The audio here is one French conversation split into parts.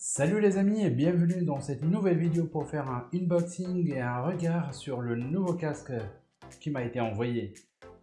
Salut les amis et bienvenue dans cette nouvelle vidéo pour faire un unboxing et un regard sur le nouveau casque qui m'a été envoyé.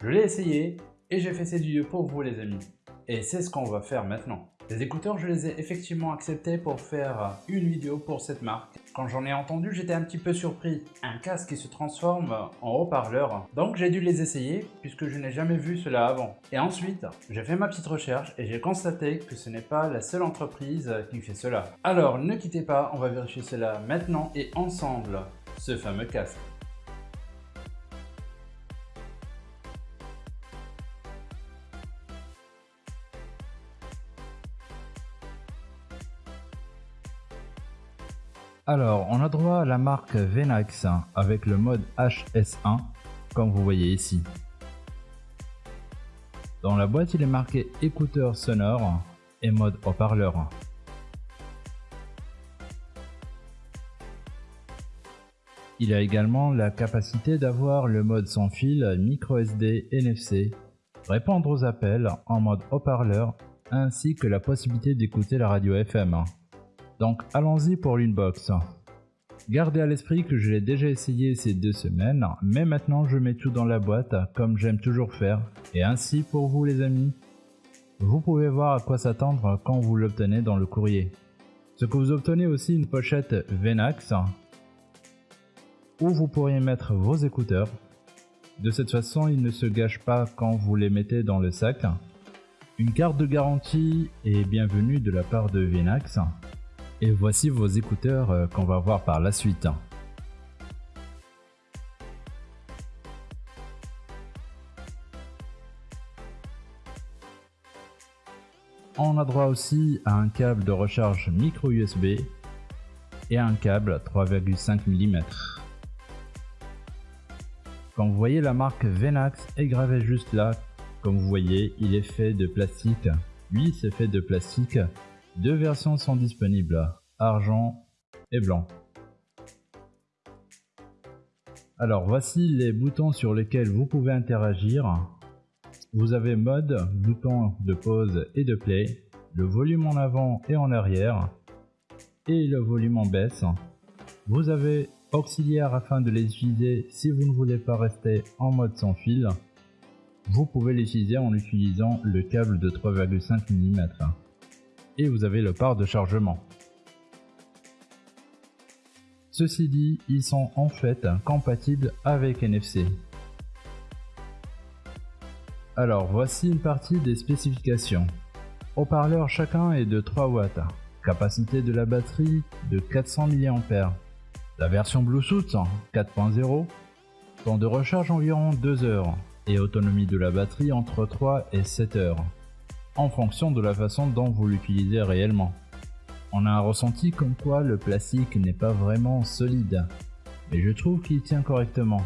Je l'ai essayé et j'ai fait cette vidéo pour vous les amis. Et c'est ce qu'on va faire maintenant. Les écouteurs, je les ai effectivement acceptés pour faire une vidéo pour cette marque. Quand j'en ai entendu, j'étais un petit peu surpris. Un casque qui se transforme en haut-parleur. Donc j'ai dû les essayer puisque je n'ai jamais vu cela avant. Et ensuite, j'ai fait ma petite recherche et j'ai constaté que ce n'est pas la seule entreprise qui fait cela. Alors ne quittez pas, on va vérifier cela maintenant et ensemble, ce fameux casque. Alors, on a droit à la marque Venax avec le mode HS1, comme vous voyez ici. Dans la boîte, il est marqué écouteur sonore et mode haut-parleur. Il a également la capacité d'avoir le mode sans fil micro SD NFC, répondre aux appels en mode haut-parleur ainsi que la possibilité d'écouter la radio FM. Donc allons-y pour l'inbox. Gardez à l'esprit que je l'ai déjà essayé ces deux semaines, mais maintenant je mets tout dans la boîte comme j'aime toujours faire. Et ainsi pour vous les amis, vous pouvez voir à quoi s'attendre quand vous l'obtenez dans le courrier. Ce que vous obtenez aussi une pochette Venax où vous pourriez mettre vos écouteurs. De cette façon, ils ne se gâchent pas quand vous les mettez dans le sac. Une carte de garantie et bienvenue de la part de Venax et voici vos écouteurs euh, qu'on va voir par la suite. On a droit aussi à un câble de recharge micro USB et un câble 3,5 mm. Comme vous voyez la marque Venax est gravée juste là. Comme vous voyez il est fait de plastique. Lui c'est fait de plastique deux versions sont disponibles, argent et blanc. Alors voici les boutons sur lesquels vous pouvez interagir. Vous avez mode, bouton de pause et de play, le volume en avant et en arrière, et le volume en baisse. Vous avez auxiliaire afin de les utiliser si vous ne voulez pas rester en mode sans fil. Vous pouvez l'utiliser en utilisant le câble de 3,5 mm et vous avez le port de chargement. Ceci dit, ils sont en fait compatibles avec NFC. Alors voici une partie des spécifications. Haut-parleur chacun est de 3 watts. Capacité de la batterie de 400 mAh. La version Bluetooth 4.0. Temps de recharge environ 2 heures. Et autonomie de la batterie entre 3 et 7 heures en fonction de la façon dont vous l'utilisez réellement. On a un ressenti comme quoi le plastique n'est pas vraiment solide, mais je trouve qu'il tient correctement.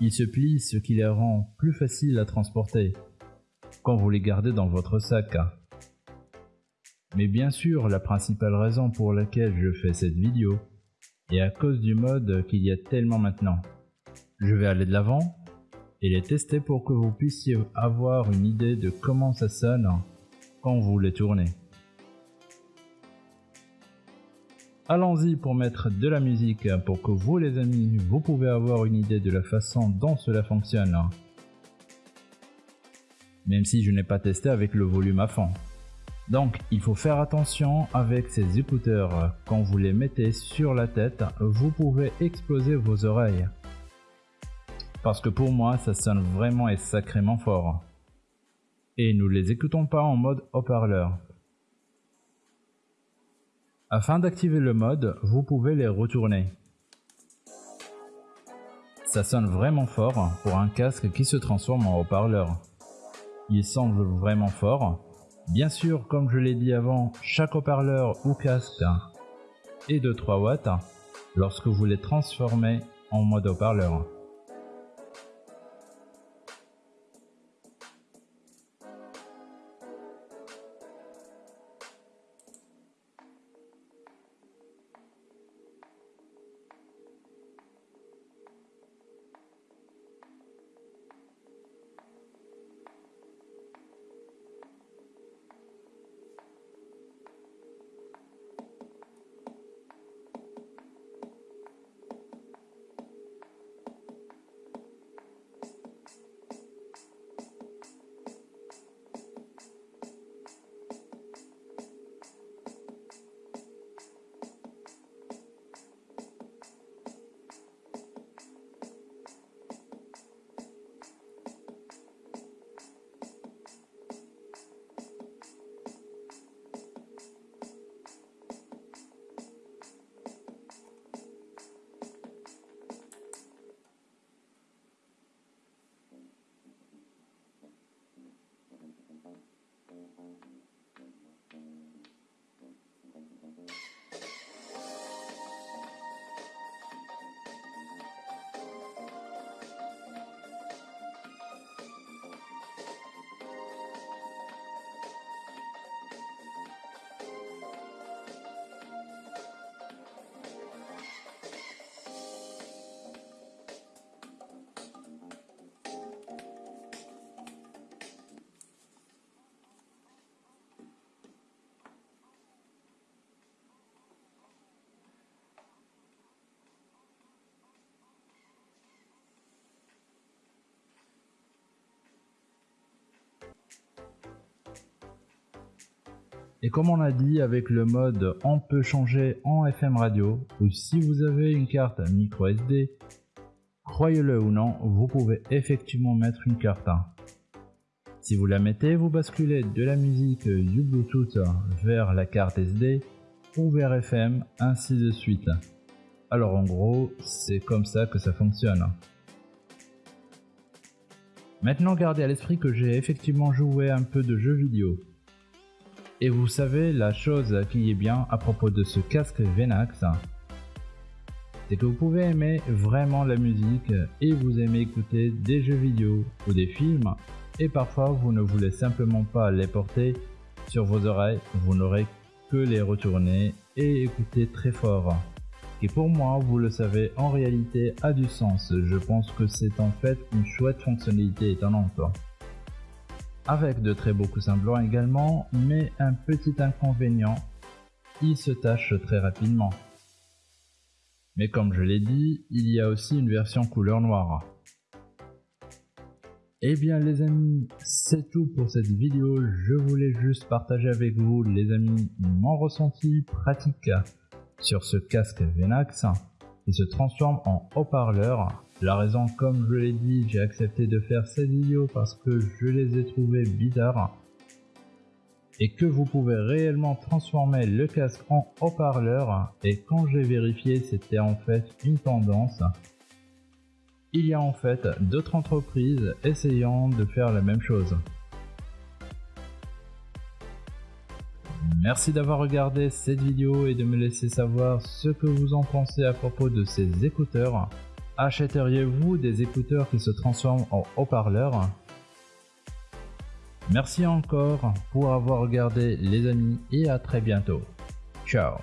Il se plie ce qui les rend plus faciles à transporter quand vous les gardez dans votre sac. Mais bien sûr, la principale raison pour laquelle je fais cette vidéo est à cause du mode qu'il y a tellement maintenant. Je vais aller de l'avant et les tester pour que vous puissiez avoir une idée de comment ça sonne quand vous les tournez. Allons-y pour mettre de la musique pour que vous les amis, vous pouvez avoir une idée de la façon dont cela fonctionne. Même si je n'ai pas testé avec le volume à fond. Donc il faut faire attention avec ces écouteurs. Quand vous les mettez sur la tête, vous pouvez exploser vos oreilles parce que pour moi ça sonne vraiment et sacrément fort. Et nous les écoutons pas en mode haut-parleur. Afin d'activer le mode, vous pouvez les retourner. Ça sonne vraiment fort pour un casque qui se transforme en haut-parleur. Il semble vraiment fort. Bien sûr, comme je l'ai dit avant, chaque haut-parleur ou casque est de 3 watts lorsque vous les transformez en mode haut-parleur. Et comme on a dit avec le mode on peut changer en FM radio ou si vous avez une carte micro SD, croyez-le ou non, vous pouvez effectivement mettre une carte. Si vous la mettez, vous basculez de la musique du Bluetooth vers la carte SD ou vers FM, ainsi de suite. Alors en gros, c'est comme ça que ça fonctionne. Maintenant gardez à l'esprit que j'ai effectivement joué un peu de jeux vidéo. Et vous savez, la chose qui est bien à propos de ce casque Venax, c'est que vous pouvez aimer vraiment la musique et vous aimez écouter des jeux vidéo ou des films et parfois vous ne voulez simplement pas les porter sur vos oreilles, vous n'aurez que les retourner et écouter très fort. Et pour moi, vous le savez, en réalité a du sens. Je pense que c'est en fait une chouette fonctionnalité étonnante. Avec de très beaux coussins blancs également, mais un petit inconvénient, il se tâche très rapidement. Mais comme je l'ai dit, il y a aussi une version couleur noire. Eh bien les amis, c'est tout pour cette vidéo. Je voulais juste partager avec vous les amis mon ressenti pratique sur ce casque Venax qui se transforme en haut-parleur. La raison, comme je l'ai dit, j'ai accepté de faire cette vidéo parce que je les ai trouvés bizarres. Et que vous pouvez réellement transformer le casque en haut-parleur. Et quand j'ai vérifié c'était en fait une tendance. Il y a en fait d'autres entreprises essayant de faire la même chose. Merci d'avoir regardé cette vidéo et de me laisser savoir ce que vous en pensez à propos de ces écouteurs. Achèteriez-vous des écouteurs qui se transforment en haut-parleurs? Merci encore pour avoir regardé les amis et à très bientôt. Ciao